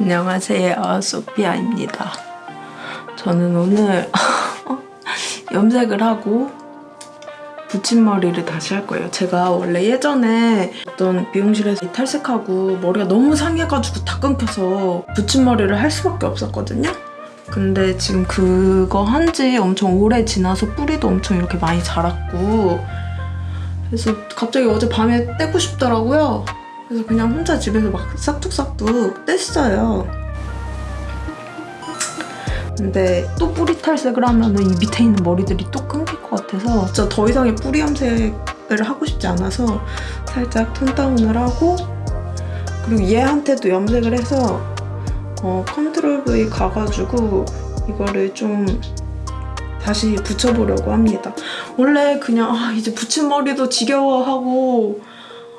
안녕하세요. 소피아입니다. 저는 오늘 염색을 하고 붙임머리를 다시 할 거예요. 제가 원래 예전에 어떤 미용실에서 탈색하고 머리가 너무 상해가지고 다 끊겨서 붙임머리를 할 수밖에 없었거든요. 근데 지금 그거 한 지 엄청 오래 지나서 뿌리도 엄청 이렇게 많이 자랐고 그래서 갑자기 어제 밤에 떼고 싶더라고요 그래서 그냥 혼자 집에서 막 싹둑싹둑 뗐어요. 근데 또 뿌리 탈색을 하면 이 밑에 있는 머리들이 또 끊길 것 같아서 진짜 더 이상의 뿌리 염색을 하고 싶지 않아서 살짝 톤 다운을 하고 그리고 얘한테도 염색을 해서 어, 컨트롤 V 가가지고 이거를 좀 다시 붙여보려고 합니다. 원래 그냥 아, 이제 붙인 머리도 지겨워하고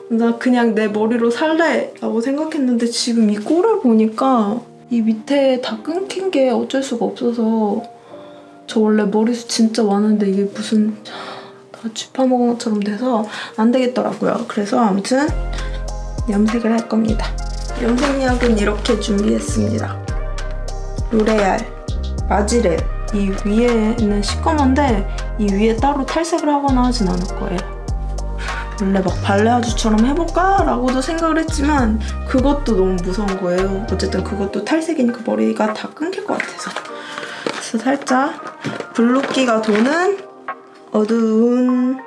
나 그냥 내 머리로 살래 라고 생각했는데 지금 이 꼴을 보니까 이 밑에 다 끊긴 게 어쩔 수가 없어서 저 원래 머리숱 진짜 많은데 이게 무슨 다 쥐파먹은 것처럼 돼서 안 되겠더라고요. 그래서 아무튼 염색을 할 겁니다. 염색약은 이렇게 준비했습니다. 로레알, 마지렛 이 위에는 시꺼먼데 이 위에 따로 탈색을 하거나 하진 않을 거예요. 원래 막 발레 아주처럼 해볼까? 라고도 생각을 했지만 그것도 너무 무서운 거예요. 어쨌든 그것도 탈색이니까 머리가 다 끊길 것 같아서. 그래서 살짝 블루기가 도는 어두운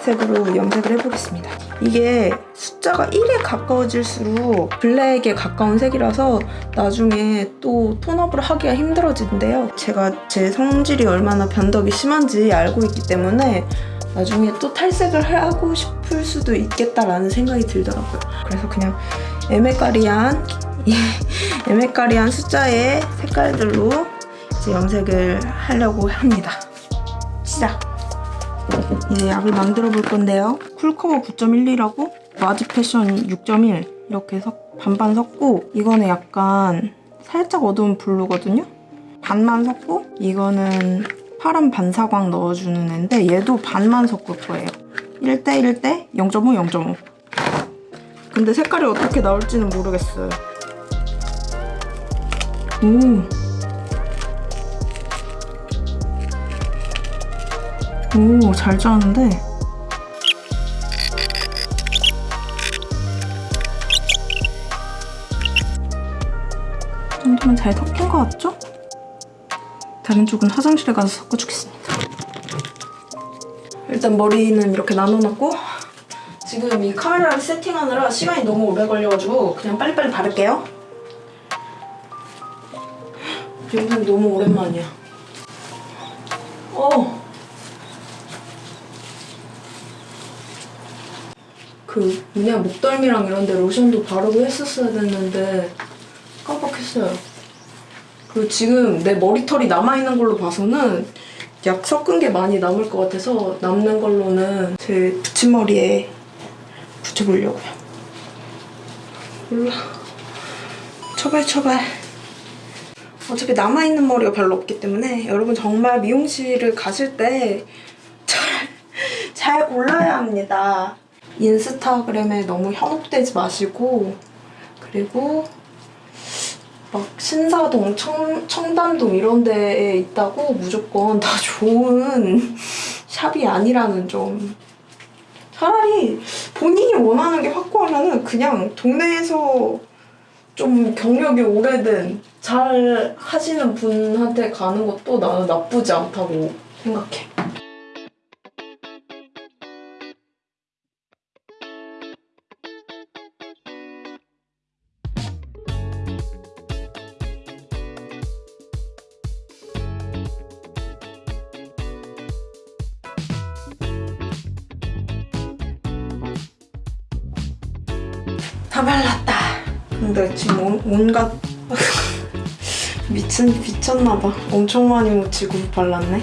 색으로 염색을 해보겠습니다. 이게 숫자가 1에 가까워질수록 블랙에 가까운 색이라서 나중에 또 톤업을 하기가 힘들어지는데요. 제가 제 성질이 얼마나 변덕이 심한지 알고 있기 때문에 나중에 또 탈색을 하고 싶을 수도 있겠다라는 생각이 들더라고요. 그래서 그냥 에메까리한 에메까리한 숫자의 색깔들로 이제 염색을 하려고 합니다. 시작! 이제 약을 만들어 볼 건데요. 쿨커버 9.12라고 마지 패션 6.1 이렇게 섞, 반반 섞고 이거는 약간 살짝 어두운 블루거든요. 반만 섞고 이거는 파란 반사광 넣어주는 애인데 얘도 반만 섞을 거예요. 1대 1대 0.5 0.5 근데 색깔이 어떻게 나올지는 모르겠어요. 오. 오, 잘 짜는데? 이 정도면 잘 섞인 것 같죠? 다른 쪽은 화장실에 가서 섞어주겠습니다. 일단 머리는 이렇게 나눠놨고 지금 이 카메라를 세팅하느라 시간이 너무 오래 걸려가지고 그냥 빨리빨리 바를게요. 영상 너무 오랜만이야. 어. 그 뭐냐 목덜미랑 이런 데 로션도 바르고 했었어야 됐는데 깜빡했어요. 그리고 지금 내 머리털이 남아있는 걸로 봐서는 약 섞은 게 많이 남을 것 같아서 남는 걸로는 제 붙임머리에 붙여보려고요. 몰라. 처발 처발. 어차피 남아있는 머리가 별로 없기 때문에 여러분 정말 미용실을 가실 때 잘, 잘 골라야 합니다. 인스타그램에 너무 현혹되지 마시고 그리고 막 신사동, 청, 청담동 이런 데에 있다고 무조건 다 좋은 샵이 아니라는 점. 차라리 본인이 원하는 게 확고하면은 그냥 동네에서 좀 경력이 오래된 잘 하시는 분한테 가는 것도 나는 나쁘지 않다고 생각해. 다 발랐다. 근데 지금 온, 온갖 미친 미쳤나봐. 엄청 많이 묻히고 발랐네.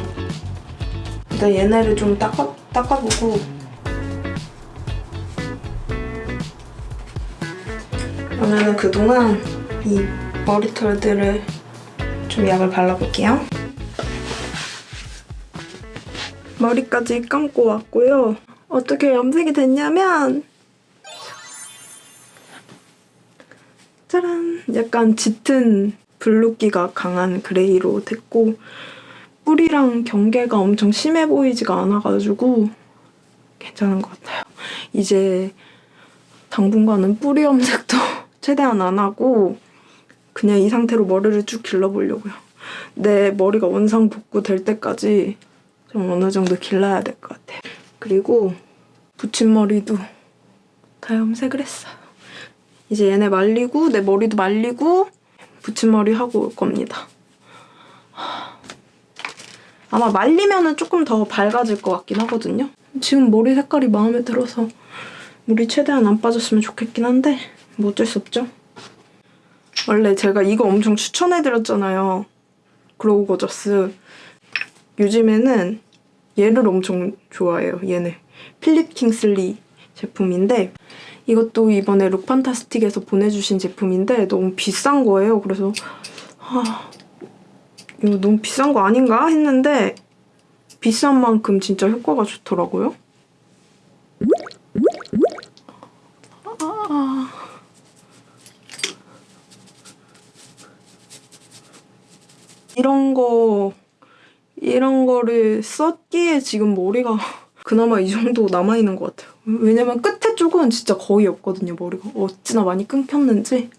일단 얘네를 좀 닦아, 닦아보고 그러면은 그동안 이 머리털들을 좀 약을 발라볼게요. 머리까지 감고 왔고요. 어떻게 염색이 됐냐면 짜란! 약간 짙은 blue기가 강한 gray로 됐고 뿌리랑 경계가 엄청 심해 보이지가 않아가지고 괜찮은 것 같아요. 이제 당분간은 뿌리 염색도 최대한 안 하고 그냥 이 상태로 머리를 쭉 길러보려고요. 내 머리가 원상 복구 될 때까지 좀 어느 정도 길러야 될 것 같아요. 그리고 붙임머리도 다 염색을 했어요. 이제 얘네 말리고 내 머리도 말리고 붙임머리 하고 올 겁니다. 아마 말리면 은 조금 더 밝아질 것 같긴 하거든요. 지금 머리 색깔이 마음에 들어서 물이 최대한 안 빠졌으면 좋겠긴 한데 뭐 어쩔 수 없죠. 원래 제가 이거 엄청 추천해드렸잖아요. 그로우 거저스. 요즘에는 얘를 엄청 좋아해요. 얘네. 필립 킹슬리 제품인데 이것도 이번에 룩판타스틱에서 보내주신 제품인데 너무 비싼 거예요. 그래서 아 이거 너무 비싼 거 아닌가 했는데 비싼 만큼 진짜 효과가 좋더라고요. 아. 이런 거 이런 거를 썼기에 지금 머리가 그나마 이 정도 남아있는 것 같아요. 왜냐면 끝에 쪽은 진짜 거의 없거든요, 머리가. 어찌나 많이 끊겼는지.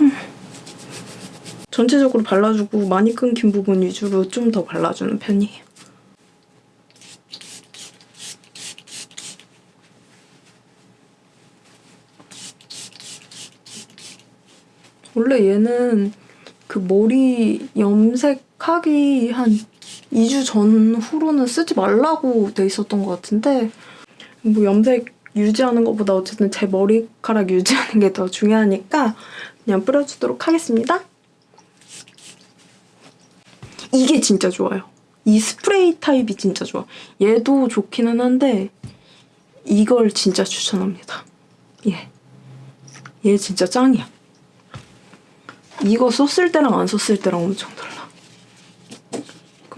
음. 전체적으로 발라주고 많이 끊긴 부분 위주로 좀 더 발라주는 편이에요. 원래 얘는 그 머리 염색하기 한 2주 전후로는 쓰지 말라고 돼 있었던 것 같은데 뭐 염색 유지하는 것보다 어쨌든 제 머리카락 유지하는 게 더 중요하니까 그냥 뿌려주도록 하겠습니다. 이게 진짜 좋아요. 이 스프레이 타입이 진짜 좋아. 얘도 좋기는 한데 이걸 진짜 추천합니다. 얘. 얘 진짜 짱이야. 이거 썼을 때랑 안 썼을 때랑 엄청 달라.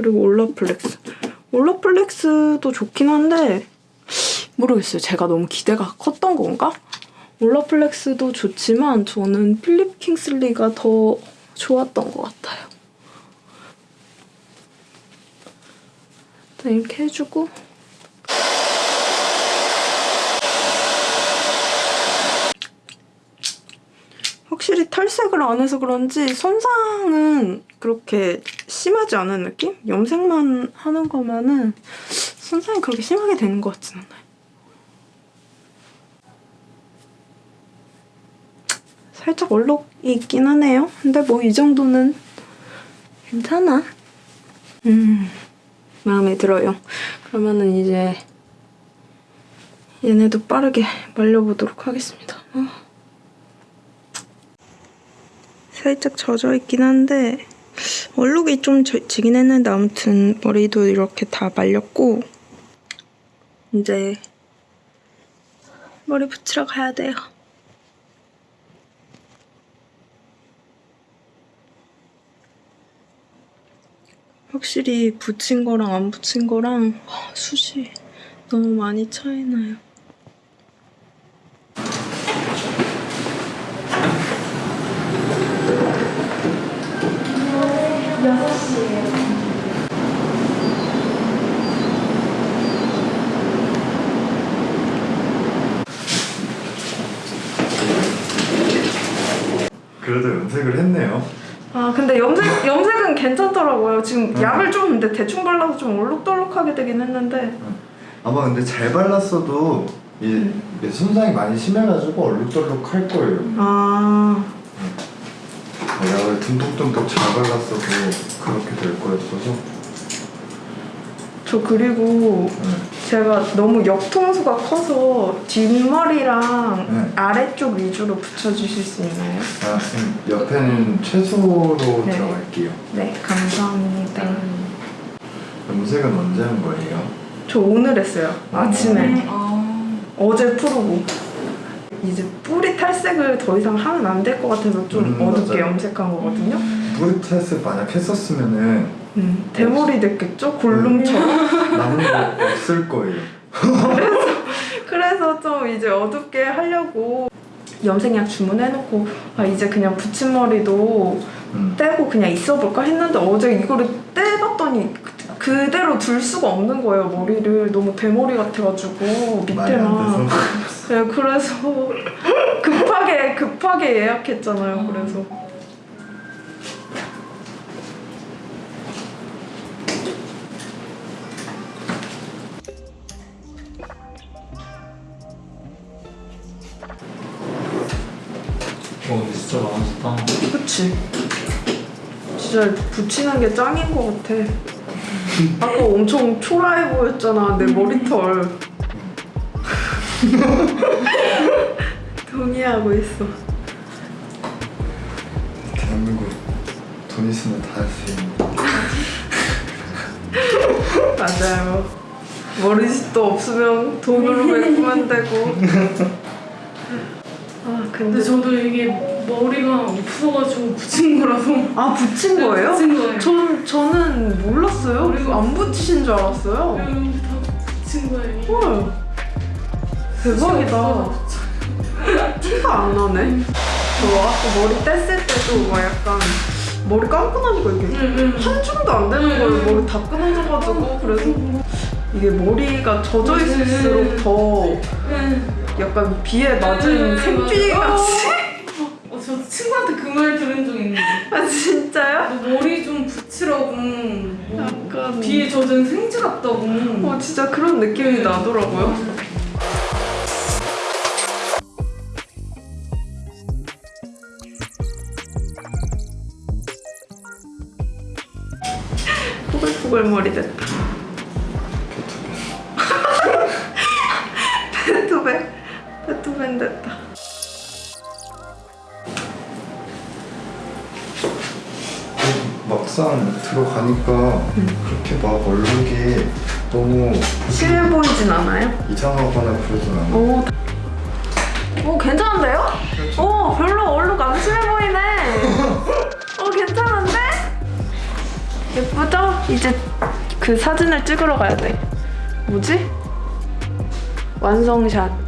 그리고 올라플렉스. 올라플렉스도 좋긴 한데 모르겠어요. 제가 너무 기대가 컸던 건가? 올라플렉스도 좋지만 저는 필립 킹슬리가 더 좋았던 것 같아요. 일단 이렇게 해주고 확실히 탈색을 안 해서 그런지 손상은 그렇게 심하지 않은 느낌? 염색만 하는 거면은 손상이 그렇게 심하게 되는 것 같진 않아요. 살짝 얼룩이 있긴 하네요. 근데 뭐 이 정도는 괜찮아. 음, 마음에 들어요. 그러면은 이제 얘네도 빠르게 말려보도록 하겠습니다. 어. 살짝 젖어 있긴 한데 얼룩이 좀 져- 지긴 했는데 아무튼 머리도 이렇게 다 말렸고 이제 머리 붙이러 가야 돼요. 확실히 붙인 거랑 안 붙인 거랑 하, 숱이 너무 많이 차이나요. 그래도 염색을 했네요. 아 근데 염색 염색은 괜찮더라고요. 지금 약을 좀 근데 대충 발라서 좀 얼룩덜룩하게 되긴 했는데 아마 근데 잘 발랐어도 이 이게 손상이 많이 심해가지고 얼룩덜룩 할 거예요. 아 약을 듬뿍듬뿍 잘 발랐어도 그렇게 될 거였어서. 저 그리고 네. 제가 너무 옆통수가 커서 뒷머리랑 네. 아래쪽 위주로 붙여주실 수 있나요? 아, 음, 옆에는 최소로 네. 들어갈게요. 네 감사합니다. 염색은 언제 한 거예요? 저 오늘 했어요 아침에 아, 어제 풀고 이제 뿌리 탈색을 더 이상 하면 안 될 것 같아서 좀 음, 어둡게 맞아요. 염색한 거거든요. 뿌리 탈색 만약 했었으면은 음, 대머리 됐겠죠? 골룸처럼. 남은 거 없을 거예요. 그래서 좀 그래서 이제 어둡게 하려고 염색약 주문해놓고 아 이제 그냥 붙임머리도 음. 떼고 그냥 있어볼까 했는데 어제 이거를 떼봤더니 그- 그대로 둘 수가 없는 거예요. 머리를 너무 대머리 같아가지고 밑에만. 네, 그래서 급하게 급하게 예약했잖아요 그래서. 어 근데 진짜 많아졌다. 그치. 진짜 붙이는 게 짱인 것 같아 아까 엄청 초라해 보였잖아 내 머리털. 동의하고 있어. 대한민국 돈 있으면 다 할 수 있는. 맞아요. 머리숱도 없으면 돈으로 메꾸면 되고? 아 근데 근데 저도 이게 머리가 없어가지고 붙인 거라서. 아 붙인 거예요? 붙인 거예요. 전, 저는 몰랐어요. 머리가- 안 붙이신 줄 알았어요. 여기 다 붙인 거예요. 헐. 대박이다. 티가 안 나네. 저 아까 머리 뗐을 때도 막 약간 머리 감고 나니까 이게 응응. 한 줌도 안 되는 거예요. 머리 다 끊어져가지고 그래서 이게 머리가 젖어 있을수록 더 약간 비에 맞은 생쥐 같이 어, 저 친구한테 그말 들은 적 있는데 아 진짜요? 너 머리 좀 붙이라고 뭐 약간. 비에 젖은 생쥐 같다고. 어 진짜 그런 느낌이 나더라고요. 포글포글 머리 됐다 막상 들어가니까 그렇게 막 얼룩이 너무 심해 보이진 않아요? 이상하거나 그러진 않아. 오, 오 괜찮은데요? 오 별로 얼룩 안 심해 보이네. 오 괜찮은데? 예쁘죠? 이제 그 사진을 찍으러 가야 돼. 뭐지? 완성샷.